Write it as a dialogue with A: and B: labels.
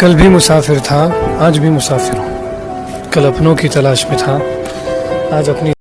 A: कल भी मुसाफिर था, आज भी मुसाफिर हूँ। कल अपनों की तलाश में था, आज अपनी